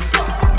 Fuck.